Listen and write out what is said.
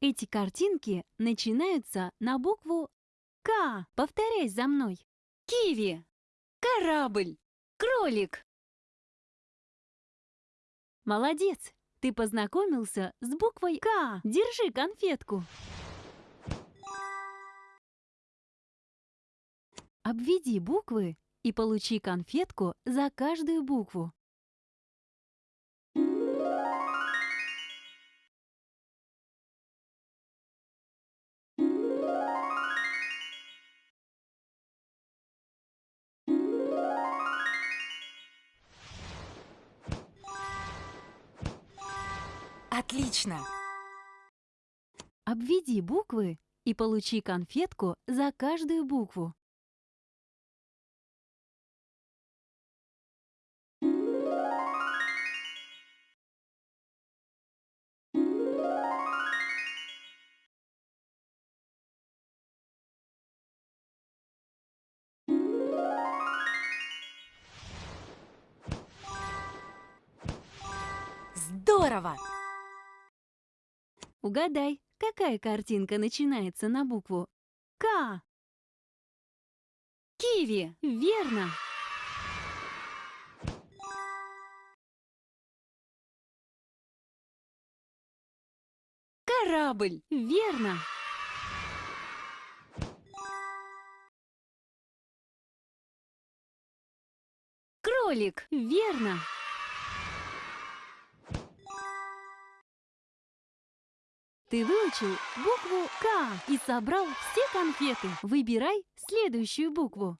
Эти картинки начинаются на букву К. Повторяй за мной. Киви. Корабль. Кролик. Молодец! Ты познакомился с буквой К. Держи конфетку. Обведи буквы и получи конфетку за каждую букву. Отлично! Обведи буквы и получи конфетку за каждую букву. Здорово! Угадай, какая картинка начинается на букву К? Киви! Верно! Корабль! Верно! Кролик! Верно! Ты выучил букву К и собрал все конфеты. Выбирай следующую букву.